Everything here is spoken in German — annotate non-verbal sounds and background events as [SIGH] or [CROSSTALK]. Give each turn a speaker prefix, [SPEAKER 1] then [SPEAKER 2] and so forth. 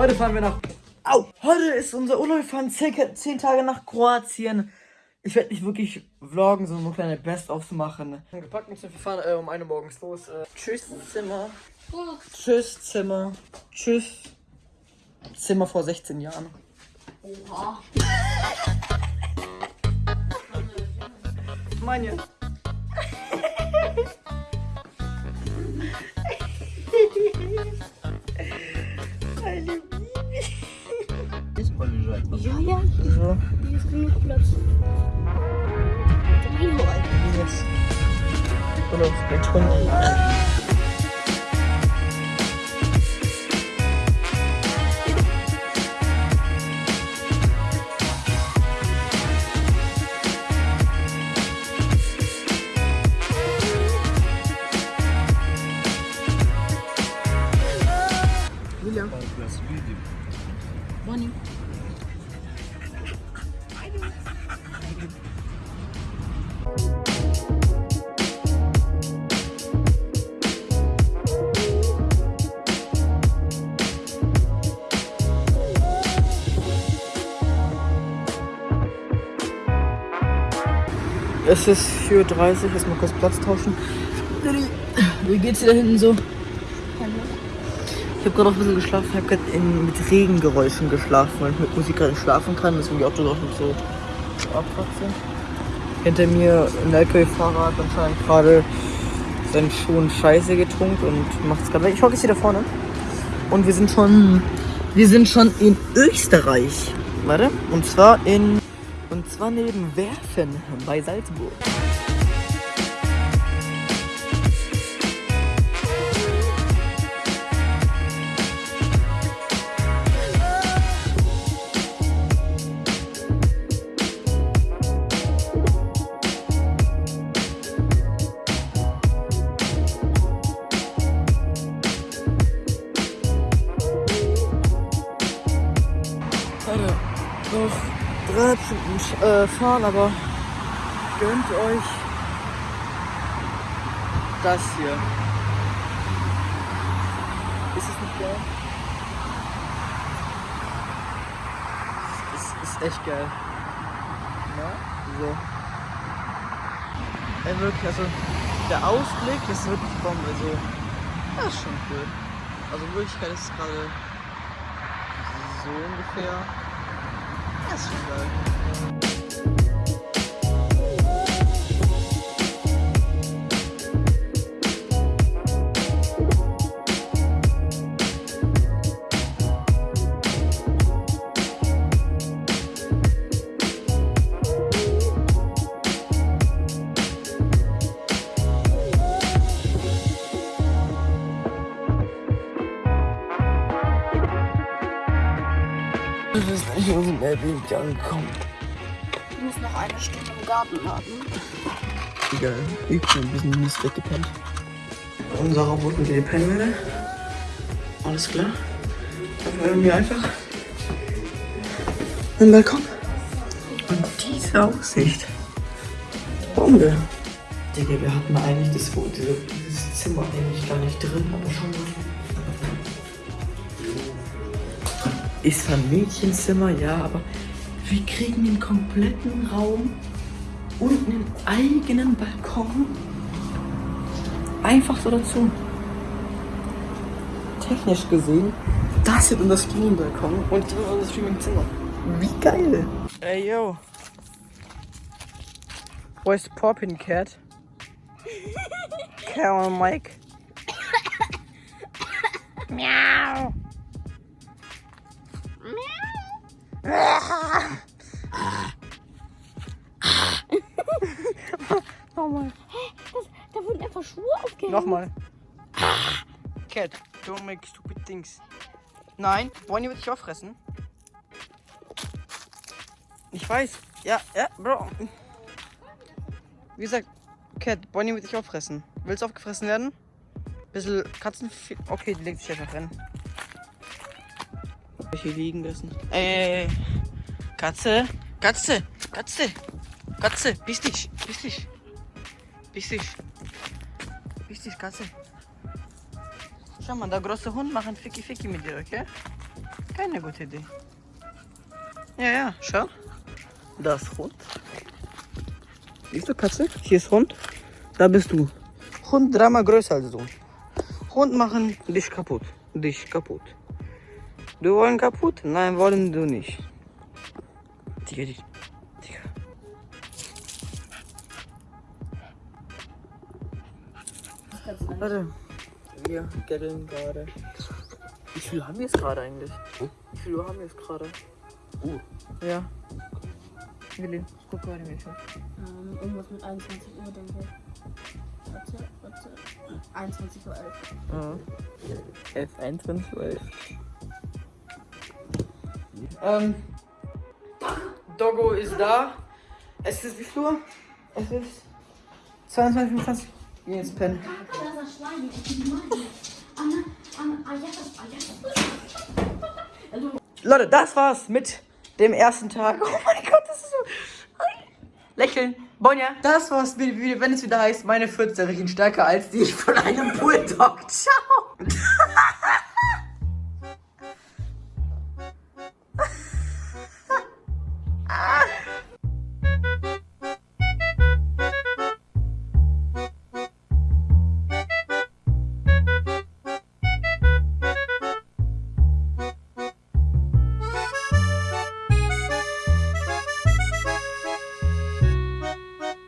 [SPEAKER 1] Heute fahren wir nach. Au! Heute ist unser Urlaub. Wir fahren circa 10 Tage nach Kroatien. Ich werde nicht wirklich vloggen, sondern nur kleine Best-ofs machen. Gepackt und wir fahren äh, um eine morgens los. Äh, tschüss, Zimmer. Tschüss, Zimmer. Tschüss. Zimmer vor 16 Jahren.
[SPEAKER 2] Oha.
[SPEAKER 1] Meine. 부끄러웠을 때
[SPEAKER 2] 촌이
[SPEAKER 1] Es ist 4.30 Uhr, lass mal kurz Platz tauschen. Wie geht's dir da hinten so? Ich habe gerade auch ein bisschen geschlafen, ich habe gerade mit Regengeräuschen geschlafen, weil ich mit Musik gerade schlafen kann, deswegen die Autos auch nicht so sind. Hinter mir ein LKW-Fahrer hat anscheinend gerade seinen Schuhen Scheiße getunkt und macht es gerade weg. Ich hocke jetzt hier da vorne. Und wir sind schon, wir sind schon in Österreich. Warte, und zwar in, zwar neben Werfen bei Salzburg. Äh, fahren, aber gönnt euch das hier. Ist es nicht geil? Es ist echt geil. Na, so. Ey, wirklich, also der Ausblick ist wirklich Bombe. Also, das ist schon cool. Also Wirklichkeit ist gerade so ungefähr. Das Wir sind nicht aus dem Airbnb angekommen.
[SPEAKER 2] Du musst noch eine Stunde im Garten warten.
[SPEAKER 1] Egal, ich bin ein bisschen mies weggepennt. Unserer wurde mit den Pennwelle. Alles klar. Dann hören wir einfach im Balkon. Und diese Aussicht. Bombe. Digga, wir hatten eigentlich das, dieses Zimmer eigentlich gar nicht drin, aber schon mal. Ist zwar ein Mädchenzimmer, ja, aber wir kriegen den kompletten Raum und einen eigenen Balkon einfach so dazu. Technisch gesehen, das wird unser Streaming-Balkon und das wird unser Streaming-Zimmer. Wie geil! Ey, yo. Where's Poppin' Cat? Cat on Mike. [COUGHS] Meow. Nochmal.
[SPEAKER 2] Da wurden einfach Schuhe aufgehängt.
[SPEAKER 1] Nochmal. Cat, don't make stupid things. Nein, Bonnie wird dich auffressen. Ich weiß. Ja, ja, Bro. Wie gesagt, Cat, Bonnie wird dich auffressen. Willst du aufgefressen werden? Bisschen Katzen. Okay, die legt sich einfach rein. Hier liegen lassen. Ey, Katze, Katze, Katze, Katze, bist dich, bist dich, bist dich, bist dich, Katze. Schau mal, der große Hund macht Ficky Ficky mit dir, okay? Keine gute Idee. Ja, ja, schau. Das Hund. Siehst du, Katze? Hier ist Hund. Da bist du. Hund dreimal größer als du. Hund machen dich kaputt. Dich kaputt. Du wollen kaputt? Nein, wollen du nicht. Tiger. Tiger. Warte. Wir gaddeln gerade. Wie viel haben wir es gerade eigentlich? Wie viel Uhr haben wir es gerade?
[SPEAKER 3] Uh.
[SPEAKER 1] Ja. Willi, guck mal, wie viel.
[SPEAKER 2] Ähm, irgendwas mit 21 Uhr, denke ich. Warte, warte. 21 Uhr 11.
[SPEAKER 1] Ja. 11, 21, 11. Ähm, Doggo ist da. Es ist wie viel Uhr? Es ist 22, 25. Geh ins Pen.
[SPEAKER 2] Das ist ein Schwein, die machen. Anna, Anna, Ayatas, Ayatas.
[SPEAKER 1] Leute, das war's mit dem ersten Tag. Oh mein Gott, das ist so. Lächeln. Bonja, das war's, mit, wenn es wieder heißt, meine Fürze riechen stärker als die von einem Bulldog. Ciao. [LAUGHS]